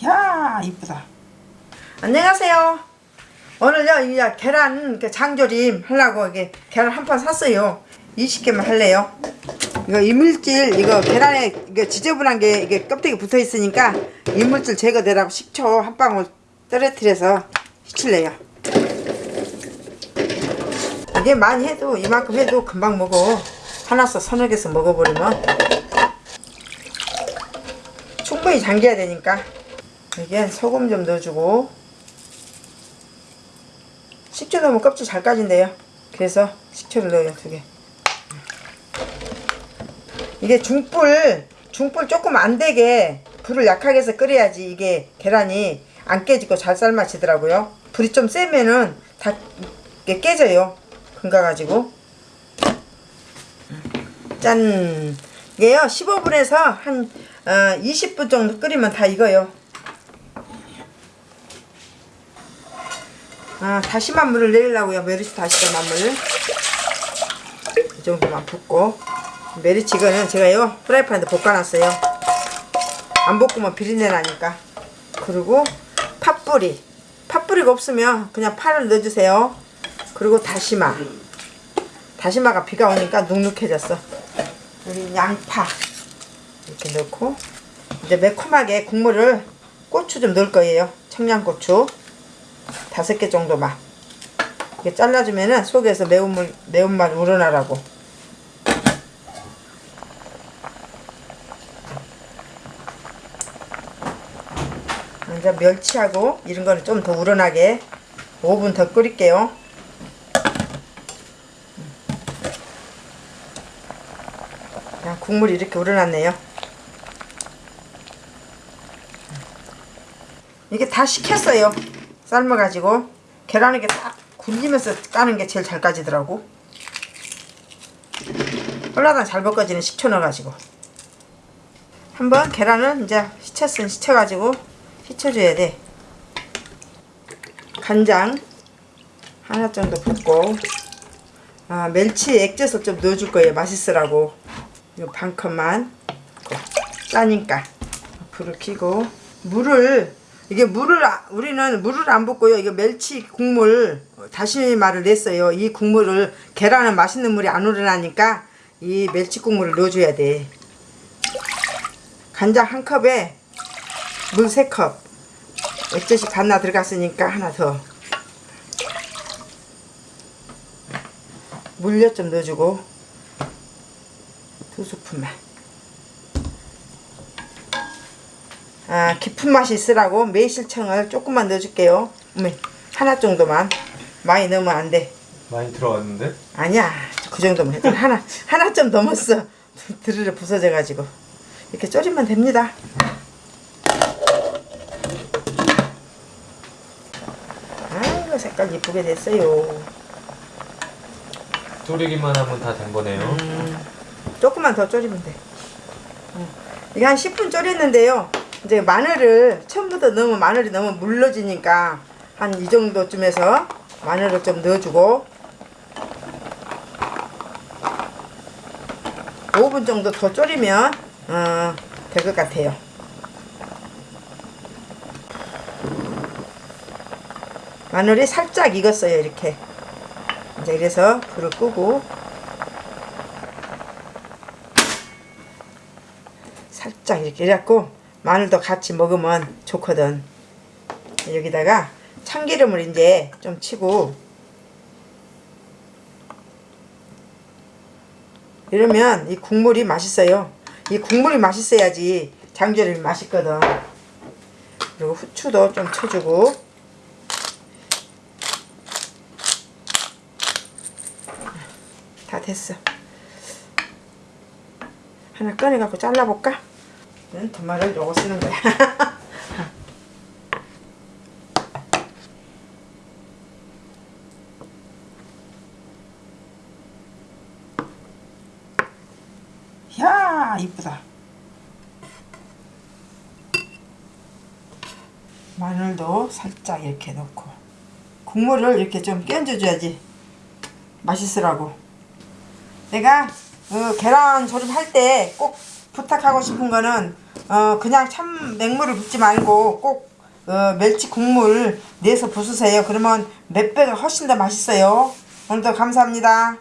이야 이쁘다 안녕하세요. 오늘요 이 계란 그 장조림 하려고 이게 계란 한 판 샀어요. 20개만 할래요. 이거 이물질 이거 계란에 이게 지저분한 게 이게 껍데기 붙어 있으니까 이물질 제거되라고 식초 한 방울 떨어뜨려서 시칠래요. 이게 많이 해도 이만큼 해도 금방 먹어. 하나씩 서너 개서 먹어버리면 충분히 잠겨야 되니까 여기에 소금 좀 넣어주고. 식초 넣으면 껍질 잘 까진대요. 그래서 식초를 넣어요 두 개. 이게 중불 중불 조금 안 되게 불을 약하게 해서 끓여야지 이게 계란이 안 깨지고 잘 삶아지더라고요. 불이 좀 세면은 다 깨져요 금가가지고. 짠. 이게요 15분에서 한 어, 20분 정도 끓이면 다 익어요 아, 다시마 물을 내리려고요. 메리치 다시마 물을. 이 정도만 붓고. 메리치 이거는 제가요, 프라이팬에 볶아놨어요. 안 볶으면 비린내 나니까. 그리고 파뿌리. 파뿌리가 없으면 그냥 파를 넣어주세요. 그리고 다시마. 다시마가 비가 오니까 눅눅해졌어. 여기 양파. 이렇게 넣고. 이제 매콤하게 국물을 고추 좀 넣을 거예요. 청양고추. 다섯 개 정도만 이렇게 잘라주면은 속에서 매운물 매운맛 우러나라고. 이제 멸치하고 이런 거는 좀 더 우러나게 5분 더 끓일게요. 야, 국물이 이렇게 우러났네요. 이게 다 식혔어요 삶아가지고 계란 이게 딱 굴리면서 까는 게 제일 잘 까지더라고. 홀라당 잘 볶아지는 식초 넣어가지고. 한번 계란은 이제 시쳤으니 시쳐가지고 휘쳐줘야 돼. 간장 하나 정도 붓고 아, 멸치 액젓을 좀 넣어줄 거예요. 맛있으라고. 이거 반 컵만 짜니까. 불을 켜고. 물을 이게 물을 아- 우리는 물을 안 붓고요. 이게 멸치 국물 다시마를 냈어요. 이 국물을 계란은 맛있는 물이 안 우러나니까 이 멸치 국물을 넣어줘야 돼. 간장 한 컵에 물세 컵. 액젓이 반나 들어갔으니까 하나 더. 물엿 좀 넣어주고 두 스푼만. 아, 깊은 맛이 있으라고 매실청을 조금만 넣어줄게요. 어머, 하나 정도만. 많이 넣으면 안 돼. 많이 들어갔는데? 아니야. 그 정도면 해도 하나, 하나 좀 넘었어. 드르르 부서져가지고. 이렇게 졸이면 됩니다. 아이고, 색깔 이쁘게 됐어요. 졸이기만 하면 다 된 거네요. 음. 조금만 더 졸이면 돼. 음. 이게 한 10분 졸였는데요. 이제 마늘을 처음부터 넣으면 마늘이 너무 물러지니까 한 이 정도쯤에서 마늘을 좀 넣어주고 5분 정도 더 졸이면 어, 될 것 같아요. 마늘이 살짝 익었어요 이렇게 이제 이래서 불을 끄고 살짝 이렇게 이래갖고 마늘도 같이 먹으면 좋거든. 여기다가 참기름을 이제 좀 치고 이러면 이 국물이 맛있어요. 이 국물이 맛있어야지 장조림이 맛있거든. 그리고 후추도 좀 쳐주고. 다 됐어. 하나 꺼내갖고 잘라볼까? 는 도마를 요거 쓰는 거야. 이야 이쁘다 마늘도 살짝 이렇게 넣고 국물을 이렇게 좀 끼얹어줘야지 맛있으라고 내가 그 계란 조림 할 때 꼭 부탁하고 싶은 거는 어, 그냥 참 맹물을 붓지 말고 꼭 어, 멸치 국물 내서 부수세요. 그러면 몇 배가 훨씬 더 맛있어요. 오늘도 감사합니다.